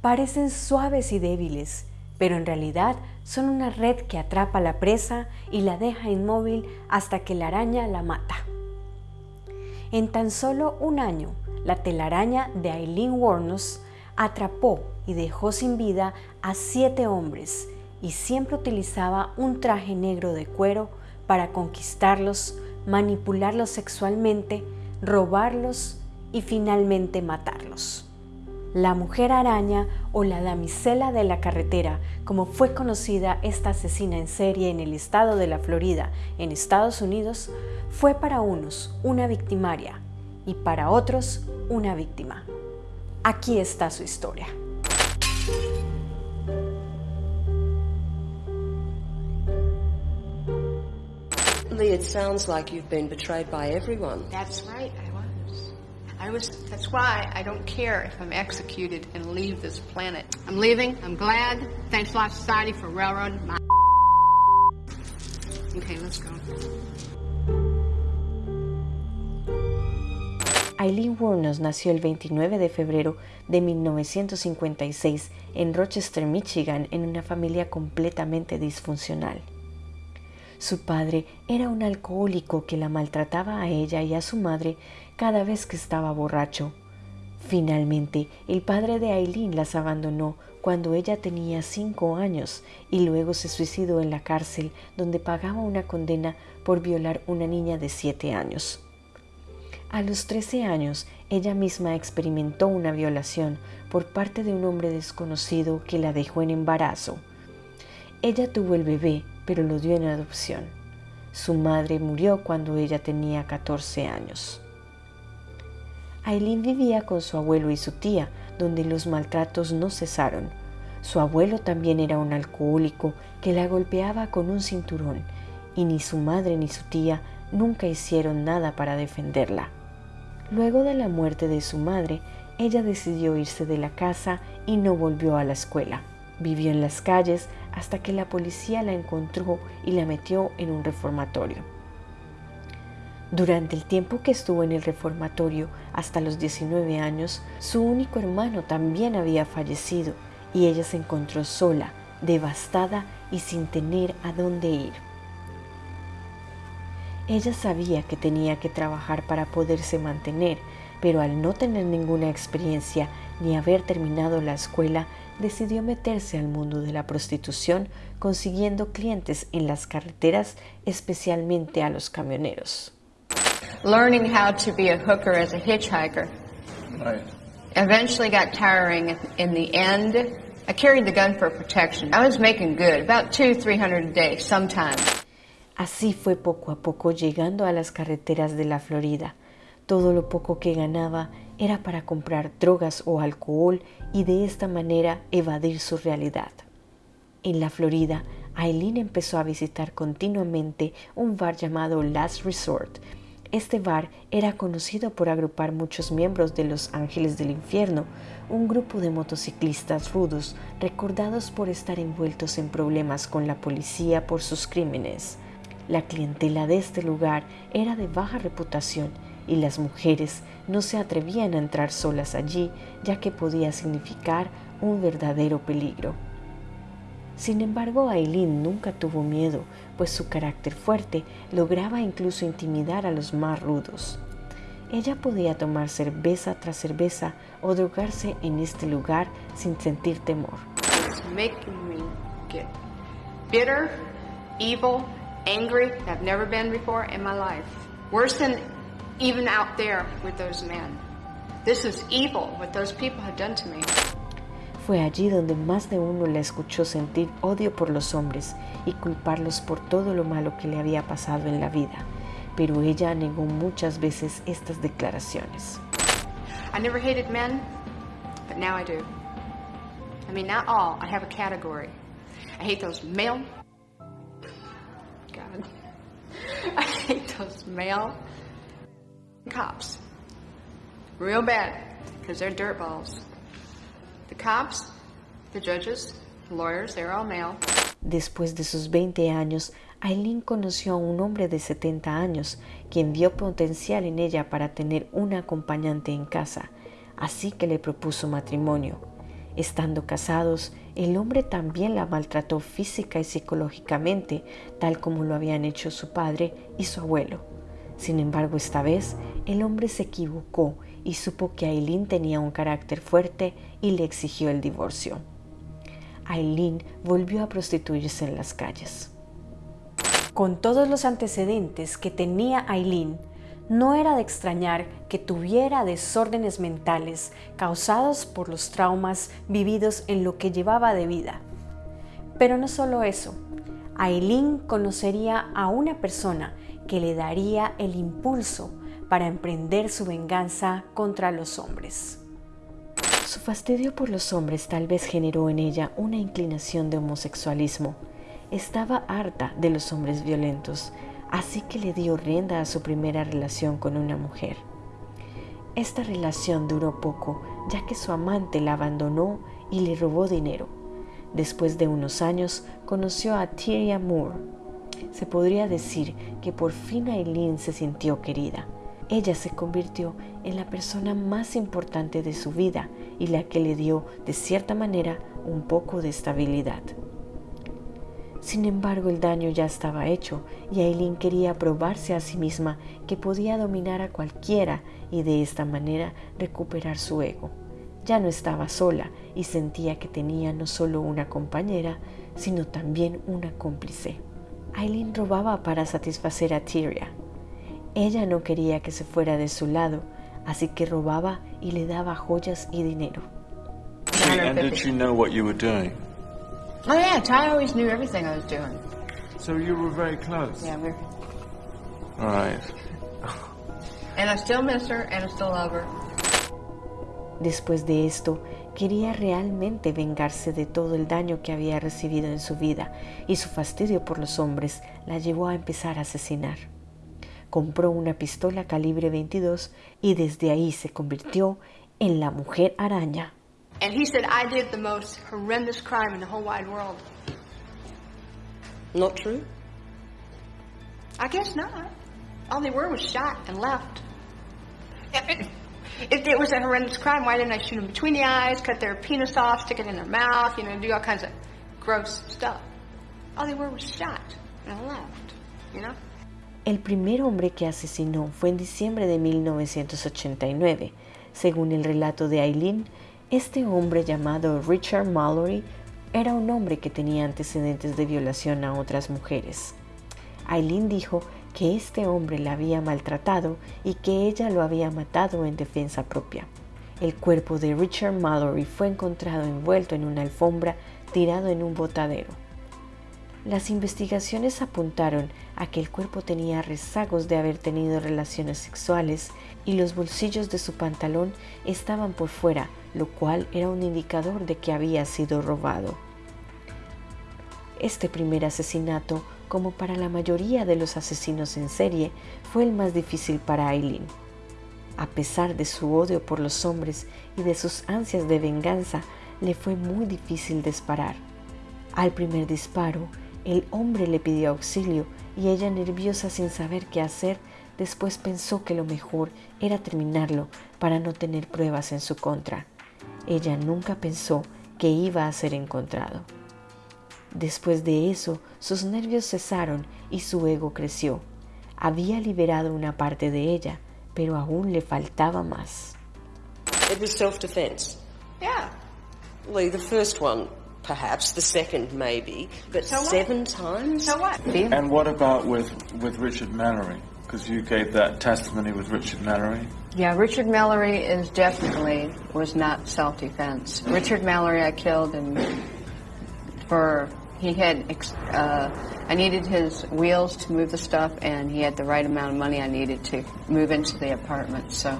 Parecen suaves y débiles, pero en realidad son una red que atrapa a la presa y la deja inmóvil hasta que la araña la mata. En tan solo un año, la telaraña de Aileen Wuornos atrapó y dejó sin vida a siete hombres y siempre utilizaba un traje negro de cuero para conquistarlos, manipularlos sexualmente, robarlos y finalmente matarlos. La mujer araña o la damisela de la carretera, como fue conocida esta asesina en serie en el estado de la Florida, en Estados Unidos, fue para unos una victimaria y para otros una víctima. Aquí está su historia. Lee, it sounds like you've been betrayed by everyone. That's right. I was. That's why I don't care if I'm executed and leave this planet. I'm leaving. I'm glad. Thanks a lot, society, for railroading my. Okay, let's go. Eileen Wuornos nació el 29 de febrero de 1956 en Rochester, Michigan, en una familia completamente disfuncional. Su padre era un alcohólico que la maltrataba a ella y a su madre cada vez que estaba borracho. Finalmente, el padre de Aileen las abandonó cuando ella tenía cinco años y luego se suicidó en la cárcel donde pagaba una condena por violar una niña de siete años. A los 13 años, ella misma experimentó una violación por parte de un hombre desconocido que la dejó en embarazo. Ella tuvo el bebé, pero lo dio en adopción. Su madre murió cuando ella tenía 14 años. Aileen vivía con su abuelo y su tía, donde los maltratos no cesaron. Su abuelo también era un alcohólico que la golpeaba con un cinturón, y ni su madre ni su tía nunca hicieron nada para defenderla. Luego de la muerte de su madre, ella decidió irse de la casa y no volvió a la escuela. Vivió en las calles hasta que la policía la encontró y la metió en un reformatorio. Durante el tiempo que estuvo en el reformatorio, hasta los 19 años, su único hermano también había fallecido y ella se encontró sola, devastada y sin tener a dónde ir. Ella sabía que tenía que trabajar para poderse mantener, pero al no tener ninguna experiencia ni haber terminado la escuela, decidió meterse al mundo de la prostitución, consiguiendo clientes en las carreteras, especialmente a los camioneros. Learning how to be a hooker as a hitchhiker Right. eventually got tiring. In the end, I carried the gun for protection. I was making good, about two, three hundred a day, sometimes. Así fue poco a poco llegando a las carreteras de la Florida. Todo lo poco que ganaba era para comprar drogas o alcohol y de esta manera evadir su realidad. En la Florida, Aileen empezó a visitar continuamente un bar llamado Last Resort. Este bar era conocido por agrupar muchos miembros de los Ángeles del Infierno, un grupo de motociclistas rudos recordados por estar envueltos en problemas con la policía por sus crímenes. La clientela de este lugar era de baja reputación y las mujeres no se atrevían a entrar solas allí ya que podía significar un verdadero peligro. Sin embargo, Aileen nunca tuvo miedo, pues su carácter fuerte lograba incluso intimidar a los más rudos. Ella podía tomar cerveza tras cerveza o drogarse en este lugar sin sentir temor. Bitter, evil, angry. I've never been before in my life. Worse than even out there with those men. This is evil what those people have done to me. Fue allí donde más de uno la escuchó sentir odio por los hombres y culparlos por todo lo malo que le había pasado en la vida, pero ella negó muchas veces estas declaraciones. I never hated men, but now I do. I mean, not all. I have a category. I hate those male. God. I hate those male cops. Real bad, because they're dirtballs. The cops, the judges, the lawyers, they're all male. Después de sus 20 años, Aileen conoció a un hombre de 70 años, quien vio potencial en ella para tener una acompañante en casa. así que le propuso matrimonio. Estando casados, el hombre también la maltrató física y psicológicamente, tal como lo habían hecho su padre y su abuelo. Sin embargo, esta vez el hombre se equivocó y supo que Aileen tenía un carácter fuerte y le exigió el divorcio. Aileen volvió a prostituirse en las calles. Con todos los antecedentes que tenía Aileen, no era de extrañar que tuviera desórdenes mentales causados por los traumas vividos en lo que llevaba de vida. Pero no solo eso, Aileen conocería a una persona que le daría el impulso para emprender su venganza contra los hombres. Su fastidio por los hombres tal vez generó en ella una inclinación de homosexualismo. Estaba harta de los hombres violentos, así que le dio rienda a su primera relación con una mujer. Esta relación duró poco, ya que su amante la abandonó y le robó dinero. Después de unos años conoció a Tyria Moore. Se podría decir que por fin Aileen se sintió querida. Ella se convirtió en la persona más importante de su vida y la que le dio, de cierta manera, un poco de estabilidad. Sin embargo, el daño ya estaba hecho y Aileen quería probarse a sí misma que podía dominar a cualquiera y de esta manera recuperar su ego. Ya no estaba sola y sentía que tenía no solo una compañera, sino también una cómplice. Aileen robaba para satisfacer a Tyria. Ella no quería que se fuera de su lado, así que robaba y le daba joyas y dinero. Oh yeah, Ty always knew everything I was doing. So you were very close. Yeah, we're. All right. And I still miss her, and I still love her. Después de esto, quería realmente vengarse de todo el daño que había recibido en su vida y su fastidio por los hombres la llevó a empezar a asesinar. Compró una pistola calibre 22 y desde ahí se convirtió en la mujer araña. And he said I did the most horrendous crime in the whole wide world. Not true? I guess not. All they were was shot and left. If it was a horrendous crime, why didn't I shoot them between the eyes, cut their penis off, stick it in their mouth, you know, do all kinds of gross stuff? All they were was shot and left, you know? El primer hombre que asesinó fue en diciembre de 1989. Según el relato de Eileen, este hombre llamado Richard Mallory era un hombre que tenía antecedentes de violación a otras mujeres. Eileen dijo que este hombre la había maltratado y que ella lo había matado en defensa propia. El cuerpo de Richard Mallory fue encontrado envuelto en una alfombra tirado en un botadero. Las investigaciones apuntaron a que el cuerpo tenía rezagos de haber tenido relaciones sexuales y los bolsillos de su pantalón estaban por fuera, lo cual era un indicador de que había sido robado. Este primer asesinato, como para la mayoría de los asesinos en serie, fue el más difícil para Aileen. A pesar de su odio por los hombres y de sus ansias de venganza, le fue muy difícil disparar. Al primer disparo, el hombre le pidió auxilio y ella, nerviosa sin saber qué hacer, después pensó que lo mejor era terminarlo para no tener pruebas en su contra. Ella nunca pensó que iba a ser encontrado. Después de eso, sus nervios cesaron y su ego creció. Había liberado una parte de ella, pero aún le faltaba más. It was self-defense. Yeah. Lee, the first one, perhaps. The second, maybe. But So what? seven times? So what? And what about with, with Richard Mallory? Because you gave that testimony with Richard Mallory. Yeah, Richard Mallory is definitely was not self-defense. Richard Mallory I killed and for he had uh, I needed his wheels to move the stuff and he had the right amount of money I needed to move into the apartment. So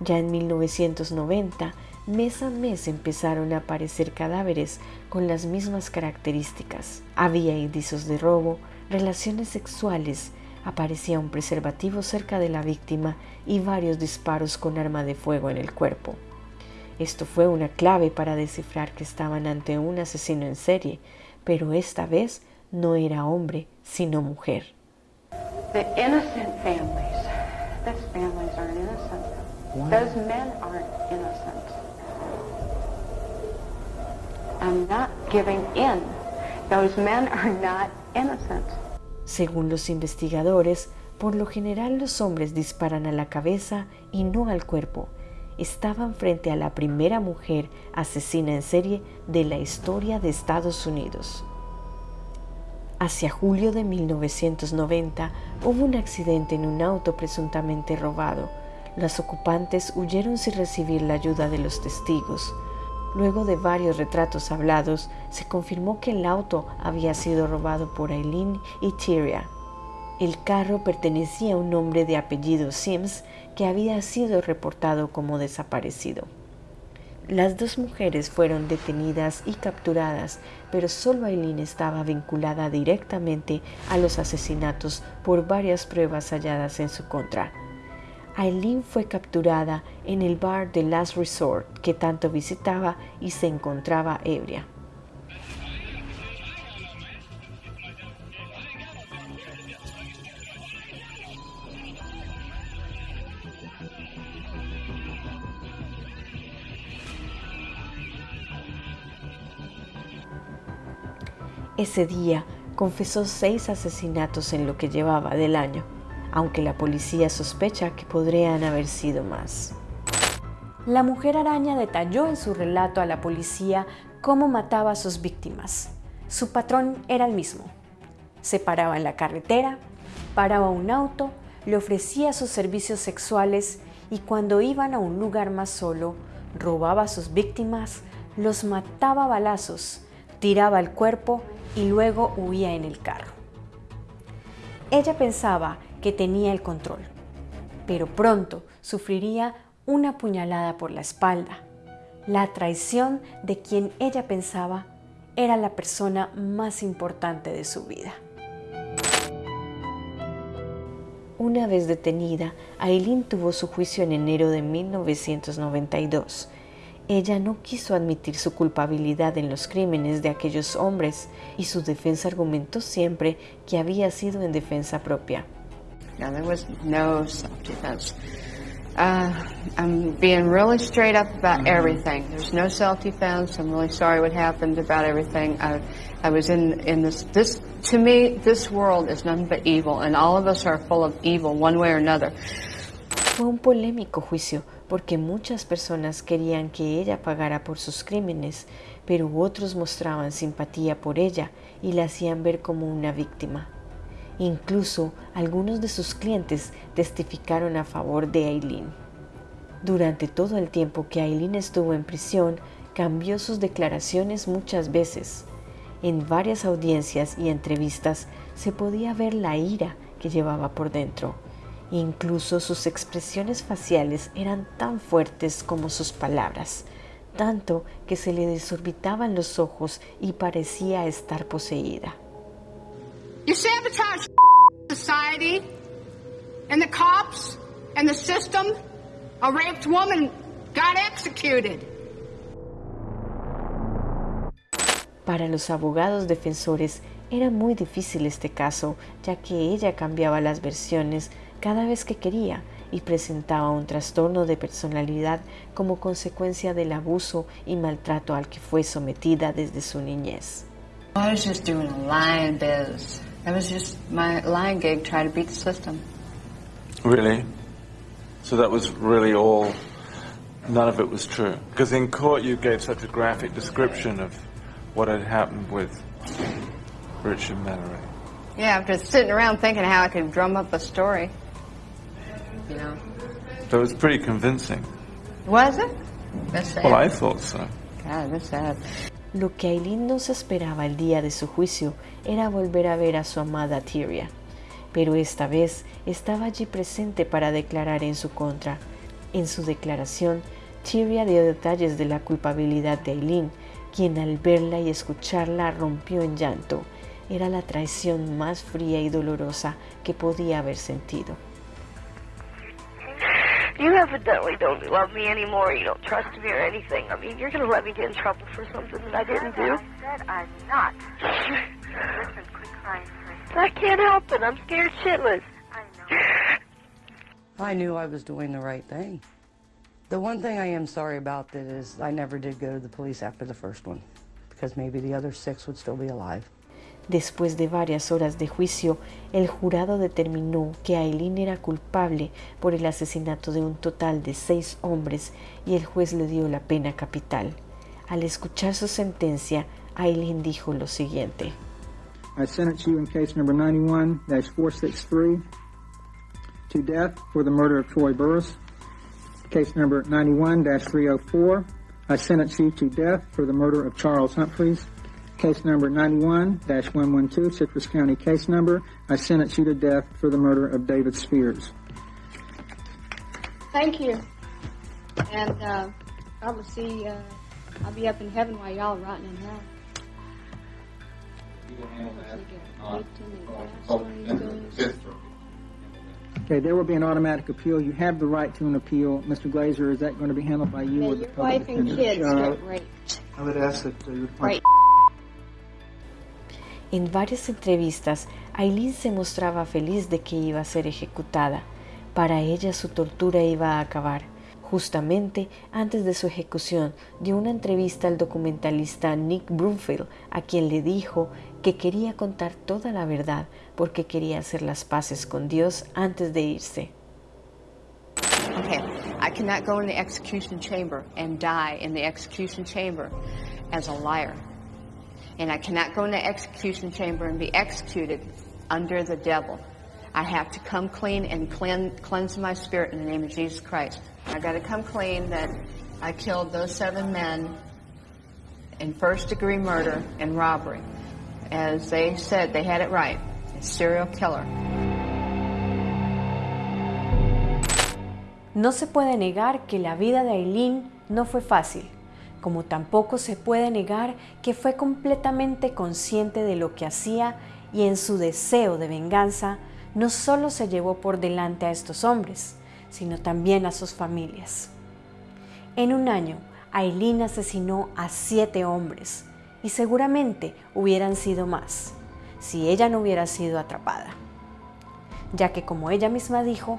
Ya en 1990, mes a mes empezaron a aparecer cadáveres con las mismas características. Había indicios de robo, relaciones sexuales, aparecía un preservativo cerca de la víctima y varios disparos con arma de fuego en el cuerpo. Esto fue una clave para descifrar que estaban ante un asesino en serie, pero esta vez no era hombre, sino mujer. The innocent families. This families are innocent. Those men aren't innocent. I'm not giving in. Those men are not innocent. Según los investigadores, por lo general los hombres disparan a la cabeza y no al cuerpo. Estaban frente a la primera mujer asesina en serie de la historia de Estados Unidos. Hacia julio de 1990 hubo un accidente en un auto presuntamente robado. Los ocupantes huyeron sin recibir la ayuda de los testigos. Luego de varios retratos hablados, se confirmó que el auto había sido robado por Eileen y Tyria. El carro pertenecía a un hombre de apellido Sims que había sido reportado como desaparecido. Las dos mujeres fueron detenidas y capturadas, pero solo Eileen estaba vinculada directamente a los asesinatos por varias pruebas halladas en su contra. Aileen fue capturada en el bar de Last Resort que tanto visitaba y se encontraba ebria. Ese día confesó seis asesinatos en lo que llevaba del año aunque la policía sospecha que podrían haber sido más. La mujer araña detalló en su relato a la policía cómo mataba a sus víctimas. Su patrón era el mismo. Se paraba en la carretera, paraba un auto, le ofrecía sus servicios sexuales y cuando iban a un lugar más solo, robaba a sus víctimas, los mataba a balazos, tiraba el cuerpo y luego huía en el carro. Ella pensaba que tenía el control, pero pronto sufriría una puñalada por la espalda, la traición de quien ella pensaba era la persona más importante de su vida. Una vez detenida, Aileen tuvo su juicio en enero de 1992. Ella no quiso admitir su culpabilidad en los crímenes de aquellos hombres y su defensa argumentó siempre que había sido en defensa propia. No, there was no self-defense. Uh, I'm being really straight up about mm-hmm. everything. There's no self-defense. I'm really sorry what happened about everything. I, I was in, in this, this, to me, this world is nothing but evil, and all of us are full of evil, one way or another. Fue un polémico juicio porque muchas personas querían que ella pagara por sus crímenes, pero otros mostraban simpatía por ella y la hacían ver como una víctima. Incluso algunos de sus clientes testificaron a favor de Aileen. Durante todo el tiempo que Aileen estuvo en prisión, cambió sus declaraciones muchas veces. En varias audiencias y entrevistas se podía ver la ira que llevaba por dentro. Incluso sus expresiones faciales eran tan fuertes como sus palabras, tanto que se le desorbitaban los ojos y parecía estar poseída. You sabotage society and the cops and the system. A raped woman got executed. Para los abogados defensores era muy difícil este caso, ya que ella cambiaba las versiones cada vez que quería y presentaba un trastorno de personalidad como consecuencia del abuso y maltrato al que fue sometida desde su niñez. I was just doing biz. That was just my lying gig trying to beat the system. Really? So that was really all, none of it was true? Because in court you gave such a graphic description of what had happened with Richard Mallory. Yeah, after sitting around thinking how I could drum up a story. You know. So it was pretty convincing. Was it? That's sad. Well, I thought so. God, that's sad. Lo que Aileen no se esperaba el día de su juicio era volver a ver a su amada Tyria, pero esta vez estaba allí presente para declarar en su contra. En su declaración, Tyria dio detalles de la culpabilidad de Aileen, quien al verla y escucharla rompió en llanto. Era la traición más fría y dolorosa que podía haber sentido. You evidently don't love me anymore. You don't trust me or anything. I mean, you're going to let me get in trouble for something that I didn't do. I said I'm not. Listen, quit crying, I can't help it. I'm scared shitless. I know. I knew I was doing the right thing. The one thing I am sorry about that is I never did go to the police after the first one, because maybe the other six would still be alive. Después de varias horas de juicio, el jurado determinó que Aileen era culpable por el asesinato de un total de seis hombres y el juez le dio la pena capital. Al escuchar su sentencia, Aileen dijo lo siguiente. I sentence you in case number 91-463 to death for the murder of Troy Burris. Case number 91-304, I sentence you to death for the murder of Charles Humphreys. Case number 91-112, Citrus County case number, I sentence you to death for the murder of David Spears. Thank you. And uh, I will see, uh, I'll be up in heaven while y'all are rotting in hell. Okay, there will be an automatic appeal. You have the right to an appeal. Mr. Glazer, is that going to be handled by you May or the your wife and kids Uh, get raped. I would ask that uh, you would Right. En varias entrevistas, Aileen se mostraba feliz de que iba a ser ejecutada. Para ella su tortura iba a acabar. Justamente antes de su ejecución, dio una entrevista al documentalista Nick Broomfield, a quien le dijo que quería contar toda la verdad porque quería hacer las paces con Dios antes de irse. Okay, I cannot go in the execution chamber and die in the execution chamber as a liar. And I cannot go in the execution chamber and be executed under the devil. I have to come clean and clean, cleanse my spirit in the name of Jesus Christ. I got to come clean that I killed those seven men in first degree murder and robbery. As they said, they had it right. A serial killer. No se puede negar que la vida de Aileen no fue fácil, como tampoco se puede negar que fue completamente consciente de lo que hacía y en su deseo de venganza no solo se llevó por delante a estos hombres, sino también a sus familias. En un año, Aileen asesinó a siete hombres y seguramente hubieran sido más si ella no hubiera sido atrapada, ya que como ella misma dijo,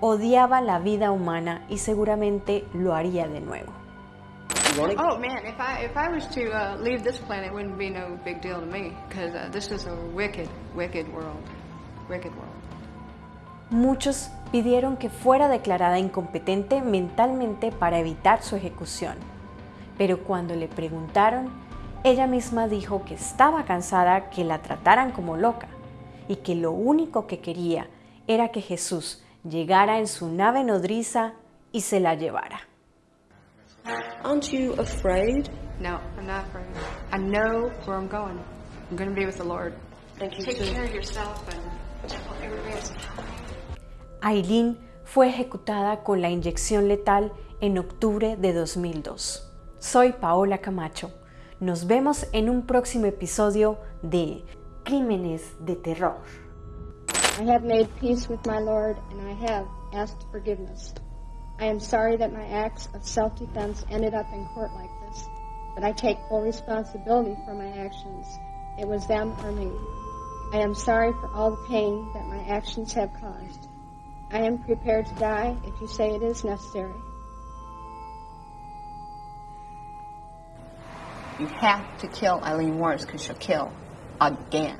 odiaba la vida humana y seguramente lo haría de nuevo. Oh man, if I if I was to uh, leave this planet, it wouldn't be no big deal to me because uh, this is a wicked, wicked world, wicked world. Muchos pidieron que fuera declarada incompetente mentalmente para evitar su ejecución, pero cuando le preguntaron, ella misma dijo que estaba cansada que la trataran como loca y que lo único que quería era que Jesús llegara en su nave nodriza y se la llevara. Aren't you afraid? No, I'm not afraid. I know where I'm going. I'm going to be with the Lord. Thank you. Take too. care of yourself and everybody else. Aileen fue ejecutada con la inyección letal en octubre de 2002. Soy Paola Camacho. Nos vemos en un próximo episodio de Crímenes de Terror. I have made peace with my Lord, and I have asked forgiveness. I am sorry that my acts of self-defense ended up in court like this, but I take full responsibility for my actions. It was them or me. I am sorry for all the pain that my actions have caused. I am prepared to die if you say it is necessary. You have to kill Eileen Morris because she'll kill again.